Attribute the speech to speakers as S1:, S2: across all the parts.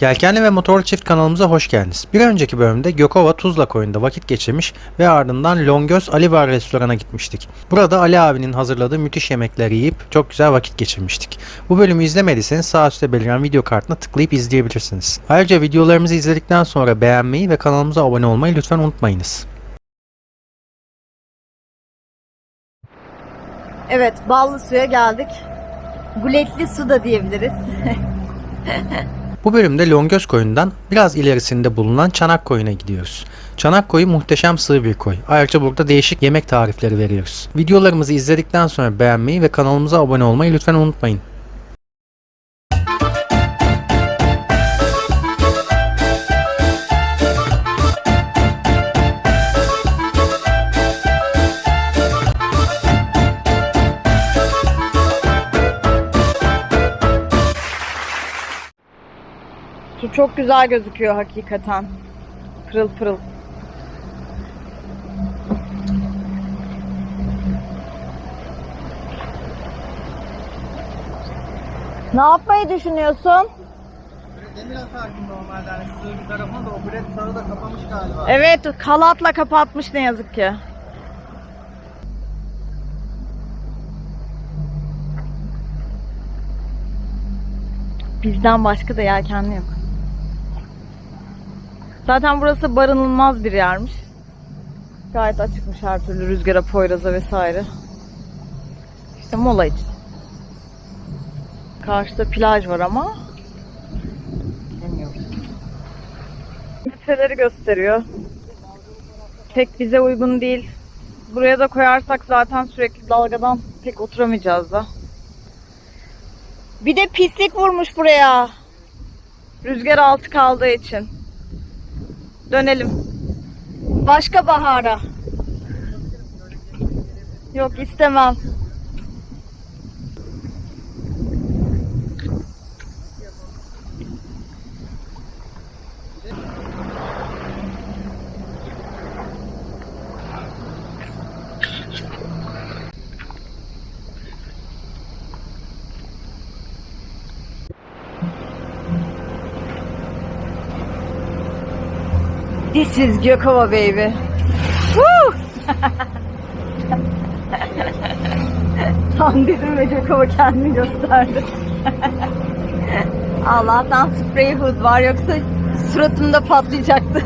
S1: Yelkenli ve Motorlu Çift kanalımıza hoş geldiniz. Bir önceki bölümde Gökova Tuzla koyunda vakit geçirmiş ve ardından Longöz Ali Var restorana gitmiştik. Burada Ali abinin hazırladığı müthiş yemekleri yiyip çok güzel vakit geçirmiştik. Bu bölümü izlemediyseniz sağ üstte beliren video kartına tıklayıp izleyebilirsiniz. Ayrıca videolarımızı izledikten sonra beğenmeyi ve kanalımıza abone olmayı lütfen unutmayınız.
S2: Evet, ballı suya geldik. Guletli su da diyebiliriz.
S1: Bu bölümde Longöz koyundan biraz ilerisinde bulunan Çanak koyuna gidiyoruz. Çanak koyu muhteşem sığ bir koy. Ayrıca burada değişik yemek tarifleri veriyoruz. Videolarımızı izledikten sonra beğenmeyi ve kanalımıza abone olmayı lütfen unutmayın.
S2: Çok güzel gözüküyor hakikaten. Pırıl pırıl. Ne yapmayı düşünüyorsun?
S1: Demir atardım normalde hani sığ bir tarafına da o bilet sağı da kapamış galiba.
S2: Evet, kalatla kapatmış ne yazık ki. Bizden başka da yelkenli yok. Zaten burası barınılmaz bir yermiş. Gayet açıkmış her türlü rüzgara, poyraza vesaire. İşte mola için. Karşıda plaj var ama bilmiyoruz. Metreleri gösteriyor. Pek bize uygun değil. Buraya da koyarsak zaten sürekli dalgadan pek oturamayacağız da. Bir de pislik vurmuş buraya. Rüzgar altı kaldığı için. Dönelim. Başka bahara. Yok istemem. This is Gökova baby. Woo! Tam dedim ve Gökova kendini gösterdi. Allah'tan spray hood var yoksa suratımda patlayacaktı.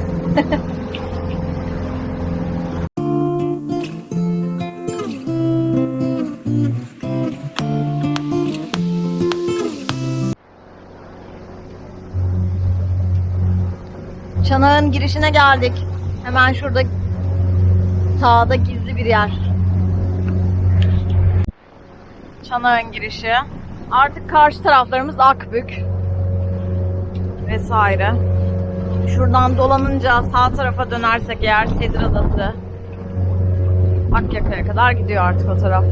S2: Çanağın girişine geldik. Hemen şurada sağda gizli bir yer. Çanağın girişi. Artık karşı taraflarımız Akbük vesaire. Şuradan dolanınca sağ tarafa dönersek eğer Sedir Adası Akyaka'ya kadar gidiyor artık o taraf.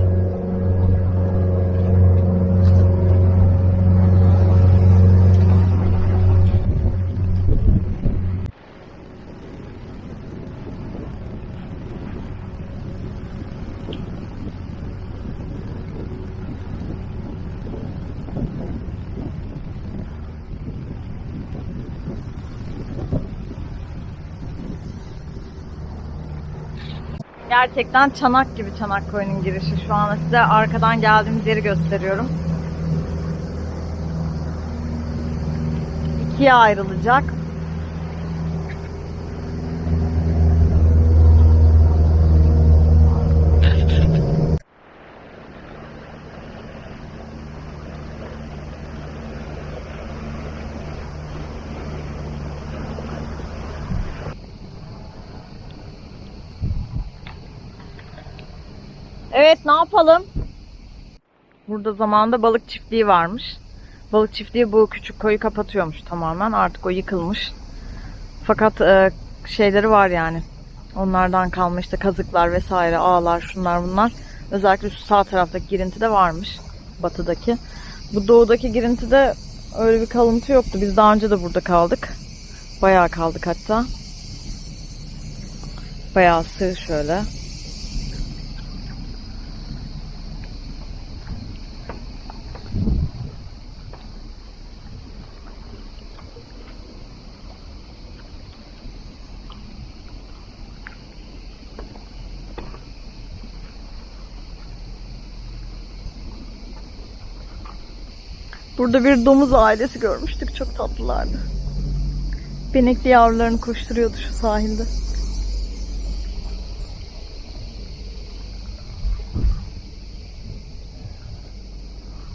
S2: Gerçekten çanak gibi çanak koyunun girişi. Şu an size arkadan geldiğimiz yeri gösteriyorum. İkiye ayrılacak. Evet ne yapalım? Burada zamanda balık çiftliği varmış. Balık çiftliği bu küçük koyu kapatıyormuş tamamen. Artık o yıkılmış. Fakat e, şeyleri var yani. Onlardan kalma işte kazıklar vesaire, ağlar, şunlar bunlar. Özellikle şu sağ taraftaki girintide varmış. Batıdaki. Bu doğudaki girintide öyle bir kalıntı yoktu. Biz daha önce de burada kaldık. Bayağı kaldık hatta. Bayağı sığ şöyle. Burada bir domuz ailesi görmüştük. Çok tatlılardı. Benekli yavrularını koşturuyordu şu sahilde.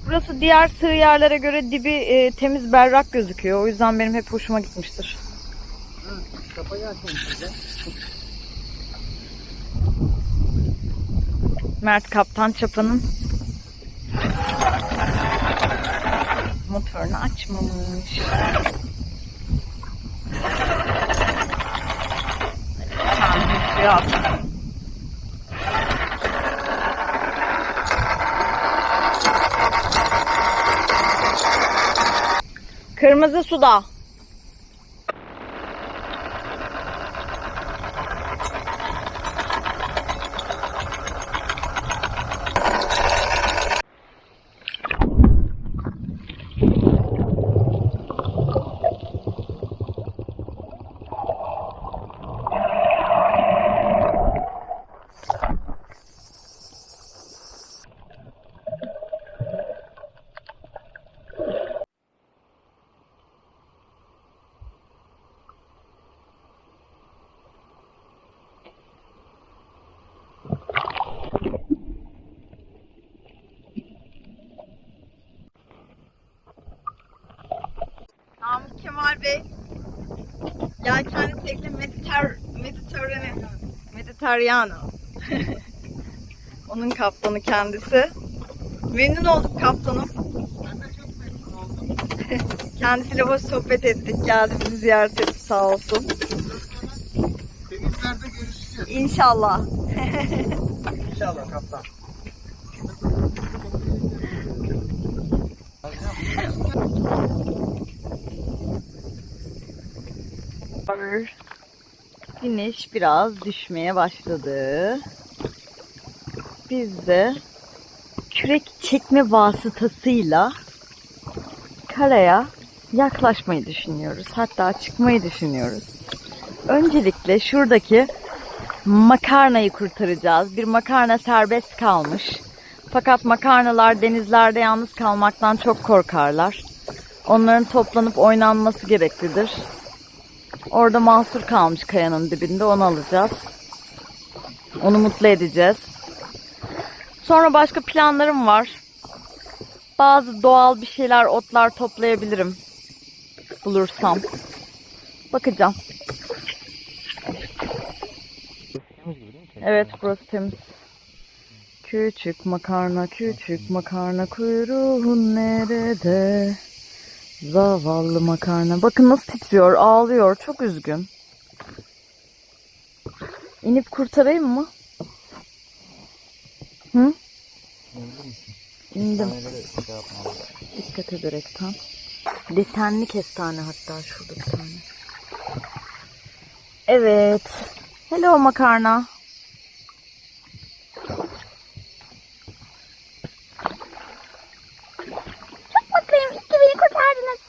S2: Burası diğer sığ yerlere göre dibi e, temiz berrak gözüküyor. O yüzden benim hep hoşuma gitmiştir. Mert Kaptan Çapa'nın motorunu açmamış. At. Kırmızı suda. Tekne Mediter Mediterranean Mediterranean Onun kaptanı kendisi. Memnun olduk kaptanım. Kendisiyle hoş sohbet ettik. Geldi bizi ziyaret etti sağ olsun.
S3: Denizlerde görüşeceğiz.
S2: İnşallah.
S3: İnşallah kaptan.
S2: Güneş biraz düşmeye başladı. Biz de kürek çekme vasıtasıyla karaya yaklaşmayı düşünüyoruz. Hatta çıkmayı düşünüyoruz. Öncelikle şuradaki makarnayı kurtaracağız. Bir makarna serbest kalmış. Fakat makarnalar denizlerde yalnız kalmaktan çok korkarlar. Onların toplanıp oynanması gereklidir. Orada mahsur kalmış kayanın dibinde onu alacağız. Onu mutlu edeceğiz. Sonra başka planlarım var. Bazı doğal bir şeyler, otlar toplayabilirim. Bulursam. Bakacağım. Evet burası temiz. Küçük makarna, küçük makarna kuyruğun nerede? Zavallı makarna. Bakın nasıl titriyor, ağlıyor. Çok üzgün. İnip kurtarayım mı? Hı? İndim. Dikkat ederekten. Desenli kestane hatta şurada bir tane. Evet. Hello makarna. Çok mutluyum. İyi ki beni kurtardınız.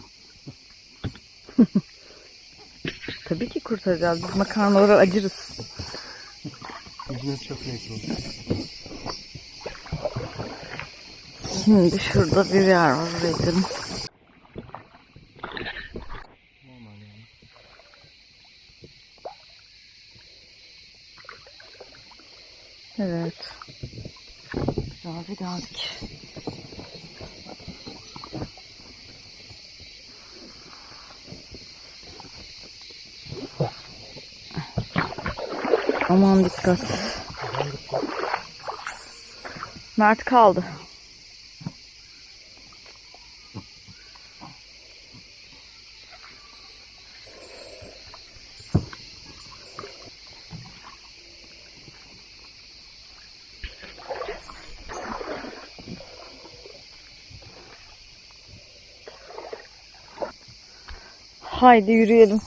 S2: Tabii ki kurtaracağız. Biz makarnalara acırız.
S3: Ücret çok oldu.
S2: Şimdi şurada bir yer var. Oraya gidelim. Evet. Güzel bir geldik. Aman dikkat. Mert kaldı. Haydi yürüyelim.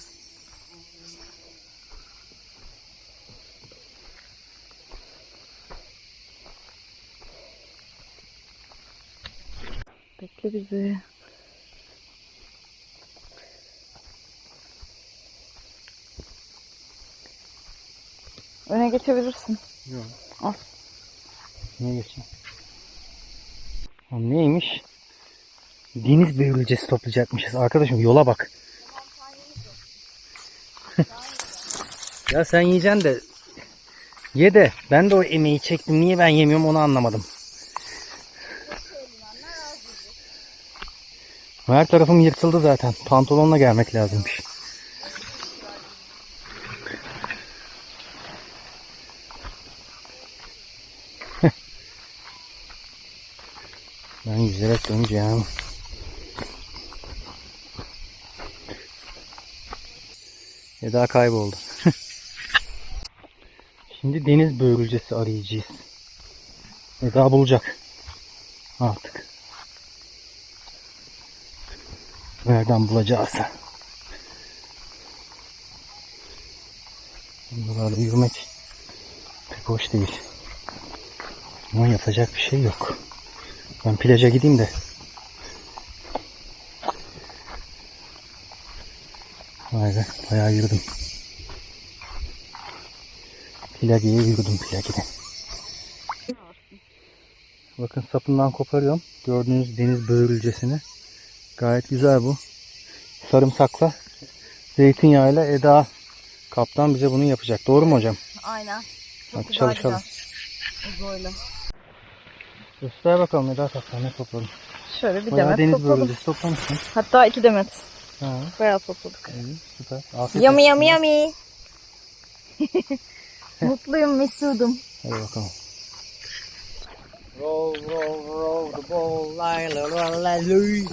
S2: Bekle bizi. Öne geçebilirsin.
S4: Yok.
S2: Al.
S4: Niye geçeyim? O neymiş? Deniz börülcesi toplayacakmışız. Arkadaşım yola bak. ya sen yiyeceksin de ye de ben de o emeği çektim. Niye ben yemiyorum onu anlamadım. Her tarafım yırtıldı zaten. Pantolonla gelmek lazımmış. ben yüzerek döneceğim. Eda kayboldu. Şimdi deniz börülcesi arayacağız. Eda bulacak. Artık. Nereden bulacağız? Buralarda yürümek pek hoş değil. Ama yapacak bir şey yok. Ben plaja gideyim de. Vay be bayağı yürüdüm. Plagiye yürüdüm plagide. Bakın sapından koparıyorum. Gördüğünüz deniz börülcesini. Gayet güzel bu. Sarımsakla zeytinyağıyla Eda kaptan bize bunu yapacak. Doğru mu hocam?
S2: Aynen. Çok
S4: Hadi
S2: güzel
S4: çalışalım.
S2: Uzayla.
S4: Göster bakalım Eda kaptan ne topladın.
S2: Şöyle bir
S4: Bayağı
S2: demet
S4: deniz
S2: topladım.
S4: börülcesi toplamışsın.
S2: Hatta iki demet.
S4: Ha,
S2: Bayağı topladık.
S4: iyi, süper. Afiyet
S2: Yummy
S4: olsun.
S2: yummy yummy. Mutluyum Mesudum.
S4: Hadi bakalım. Roll roll roll the ball la la la la loy.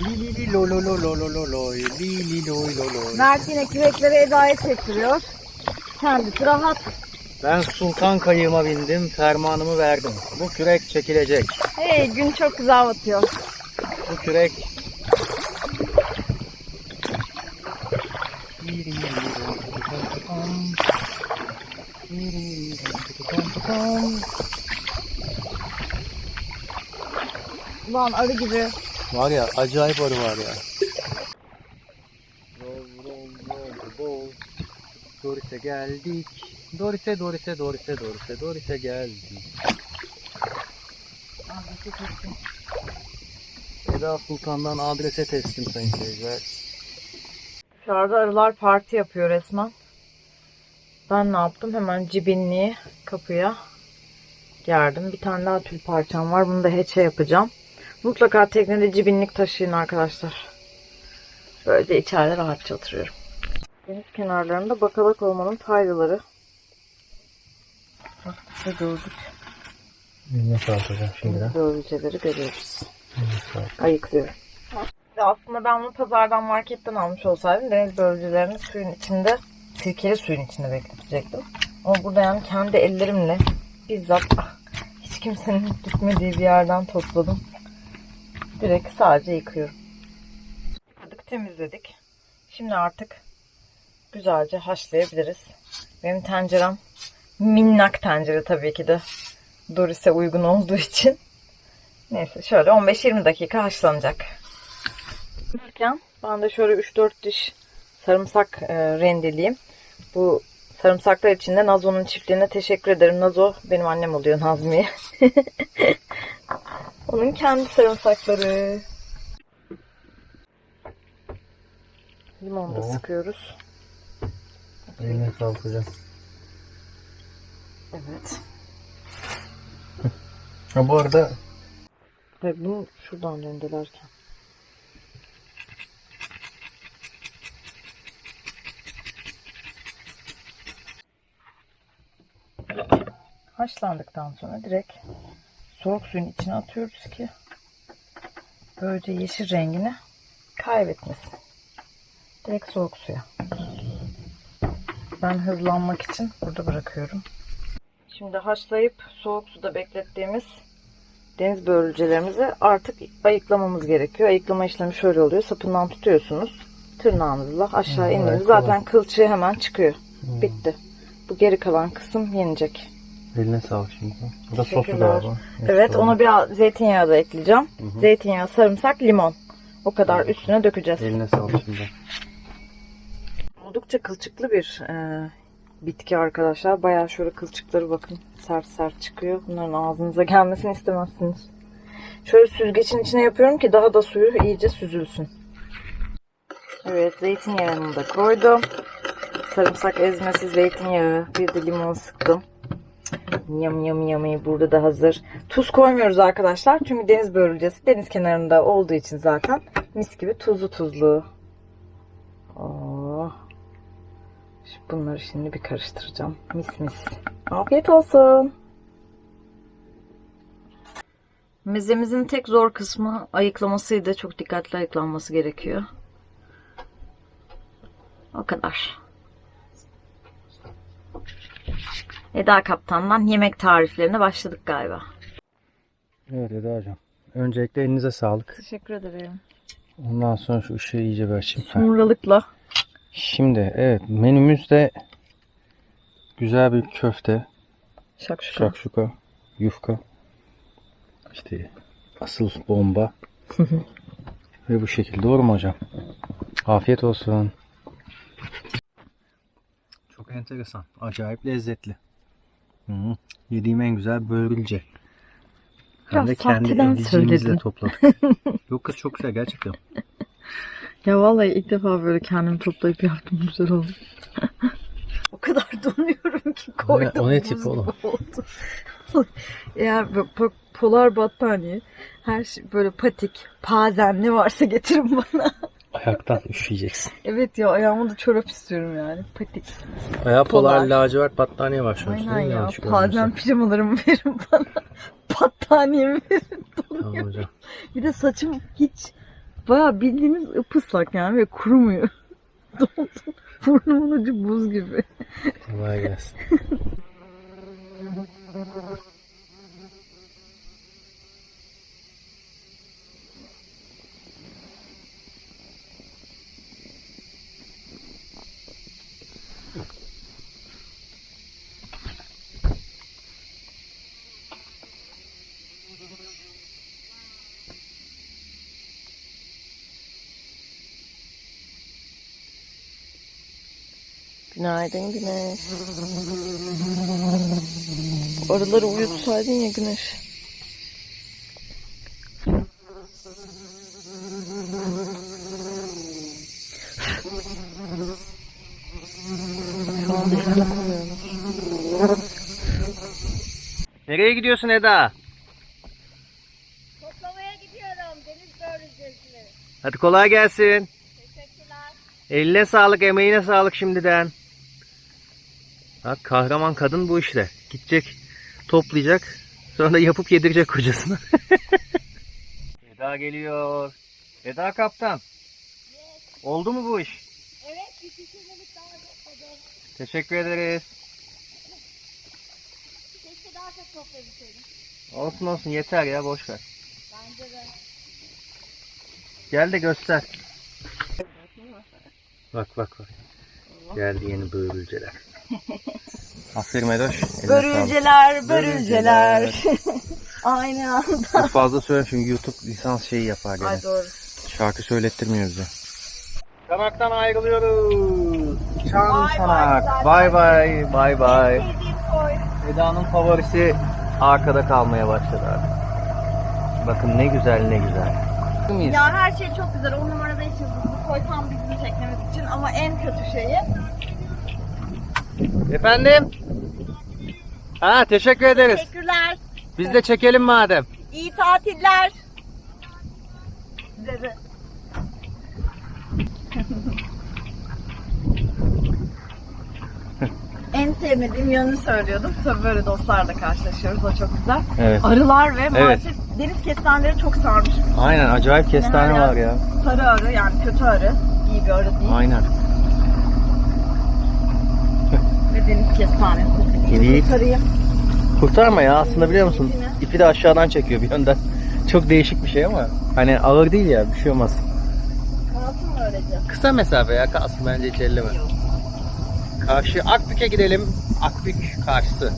S4: Li li li lo lo
S2: Eda'ya çektiriyor. Kendisi rahat.
S4: Ben sultan kayığıma bindim, fermanımı verdim. Bu kürek çekilecek.
S2: Hey gün çok güzel batıyor.
S4: Bu kürek
S2: Ulan arı gibi.
S4: Var ya acayip arı var ya. Doris'e geldik. Doris'e Doris'e Doris'e Doris'e Doris'e geldik. Eda Sultan'dan adrese teslim sayın seyirciler.
S2: Dışarıda arılar parti yapıyor resmen. Ben ne yaptım? Hemen cibinliği kapıya gerdim. Bir tane daha tül parçam var. Bunu da heçe yapacağım. Mutlaka teknede cibinlik taşıyın arkadaşlar. Böylece içeride rahatça oturuyorum. Deniz kenarlarında bakalak olmanın faydaları. Bak işte gördük.
S4: Ne sağlayacağım şimdiden?
S2: Börülceleri görüyoruz. Ayıklıyorum. Aslında ben bunu pazardan marketten almış olsaydım deniz börülcelerini suyun içinde, sirkeli suyun içinde bekletecektim. Ama burada yani kendi ellerimle bizzat ah, hiç kimsenin gitmediği bir yerden topladım. Direkt sadece yıkıyorum. Yıkadık, temizledik. Şimdi artık güzelce haşlayabiliriz. Benim tencerem minnak tencere tabii ki de. Doris'e uygun olduğu için. Neyse şöyle 15-20 dakika haşlanacak. Yaparken ben de şöyle 3-4 diş sarımsak e, rendeleyeyim. Bu sarımsaklar için de Nazo'nun çiftliğine teşekkür ederim. Nazo benim annem oluyor Nazmiye. Onun kendi sarımsakları. Limon da
S4: Oo.
S2: sıkıyoruz.
S4: Eline sağlık hocam.
S2: Evet.
S4: Ha bu arada
S2: Ve bunu şuradan rendelerken. Haşlandıktan sonra direkt soğuk suyun içine atıyoruz ki böylece yeşil rengini kaybetmesin. Direkt soğuk suya. Ben hızlanmak için burada bırakıyorum. Şimdi haşlayıp soğuk suda beklettiğimiz deniz börülcelerimizi artık ayıklamamız gerekiyor. Ayıklama işlemi şöyle oluyor. Sapından tutuyorsunuz. Tırnağınızla aşağı
S4: evet,
S2: Zaten kılçığı hemen çıkıyor. Bitti. Bu geri kalan kısım yenecek.
S4: Eline sağlık şimdi. Bu da sosu
S2: Teşekkürler.
S4: galiba.
S2: Evet ona biraz zeytinyağı da ekleyeceğim. Zeytinyağı, sarımsak, limon. O kadar üstüne dökeceğiz.
S4: Eline sağlık şimdi.
S2: Oldukça kılçıklı bir e, bitki arkadaşlar. Bayağı şöyle kılçıkları bakın sert sert çıkıyor. Bunların ağzınıza gelmesini istemezsiniz. Şöyle süzgecin içine yapıyorum ki daha da suyu iyice süzülsün. Evet zeytinyağını da koydum. Sarımsak ezmesi zeytinyağı. Bir de limon sıktım. Yam yam yam burada da hazır. Tuz koymuyoruz arkadaşlar. Çünkü deniz börülcesi deniz kenarında olduğu için zaten mis gibi tuzlu tuzlu. Oh. Şimdi bunları şimdi bir karıştıracağım. Mis mis. Afiyet olsun. Mezemizin tek zor kısmı ayıklamasıydı. Çok dikkatli ayıklanması gerekiyor. O kadar. Eda Kaptan'dan yemek tariflerine başladık galiba.
S4: Evet Eda hocam. Öncelikle elinize sağlık.
S2: Teşekkür ederim.
S4: Ondan sonra şu ışığı iyice bir açayım. Ha.
S2: Sumralıkla.
S4: Şimdi evet menümüzde güzel bir köfte,
S2: Şakşuka.
S4: şakşuka, yufka, işte asıl bomba ve bu şekilde doğru mu hocam? Afiyet olsun. Çok enteresan. Acayip lezzetli. Hı -hı. Yediğim en güzel börülce. Hem
S2: Biraz
S4: de kendi
S2: söyledin.
S4: topladık. Yok kız çok güzel gerçekten.
S2: Ya vallahi ilk defa böyle kendimi toplayıp yaptım güzel oldu. o kadar donuyorum ki koydum.
S4: o ne
S2: buz
S4: tip
S2: gibi
S4: oğlum?
S2: böyle po- polar battaniye, her şey böyle patik, pazen ne varsa getirin bana.
S4: Ayaktan üşüyeceksin.
S2: evet ya ayağıma da çorap istiyorum yani. Patik.
S4: Ayağı
S2: Polar.
S4: polar lacivert battaniye an.
S2: Aynen ya.
S4: Yanlış
S2: Pazen
S4: görmüyorsam.
S2: pijamalarımı verin bana. Battaniyemi verin.
S4: Tamam hocam.
S2: Bir de saçım hiç baya bildiğiniz ıpıslak yani ve kurumuyor. Doldu. Burnumun ucu buz gibi.
S4: Kolay gelsin.
S2: Günaydın Güneş. Arıları uyutsaydın ya Güneş.
S4: Nereye gidiyorsun Eda?
S5: Toplamaya gidiyorum deniz börülcesini.
S4: Hadi kolay gelsin.
S5: Teşekkürler.
S4: Eline sağlık, emeğine sağlık şimdiden. Bak kahraman kadın bu işte. Gidecek, toplayacak. Sonra da yapıp yedirecek kocasına. Eda geliyor. Eda kaptan. Oldu mu bu iş?
S5: Evet bir pişirmelik daha topladım.
S4: Teşekkür ederiz.
S5: Keşke daha çok toplayabilseydim.
S4: Olsun olsun yeter ya boş ver.
S5: Bence de.
S4: Gel de göster. Bak bak bak. Geldi yeni börülceler. Aferin Edoş.
S2: Börülceler,
S4: Börülceler.
S2: Aynı anda.
S4: Çok fazla söyle çünkü YouTube lisans şeyi yapar gene.
S2: Ay doğru.
S4: Şarkı söylettirmiyor bize. Çanaktan ayrılıyoruz. Çan çanak.
S5: bay.
S4: Bay bay. Bay. Eda'nın favorisi arkada kalmaya başladı artık. Bakın ne güzel ne güzel.
S5: Ya her şey çok güzel. On numarada hiç yıldızlı koy tam bizim çekmemiz için ama en kötü şeyi
S4: Efendim? Ha teşekkür ederiz.
S5: teşekkürler.
S4: Biz de çekelim madem.
S5: İyi tatiller. Size de. en sevmediğim yönünü söylüyordum. Tabii böyle dostlarla karşılaşıyoruz. O çok güzel.
S4: Evet.
S5: Arılar ve maalesef deniz kestaneleri çok sarmış.
S4: Aynen acayip kestane
S5: Hala
S4: var ya.
S5: Sarı arı yani kötü arı. İyi bir arı değil.
S4: Aynen.
S5: Ve deniz kestanesi.
S4: İyi. Kurtarma ya aslında biliyor musun? İpi de aşağıdan çekiyor bir yönden. Çok değişik bir şey ama hani ağır değil ya bir şey olmaz.
S5: Kalsın mı öylece?
S4: Kısa mesafe ya kalsın bence hiç elleme. Karşı Akbük'e gidelim. Akbük karşısı.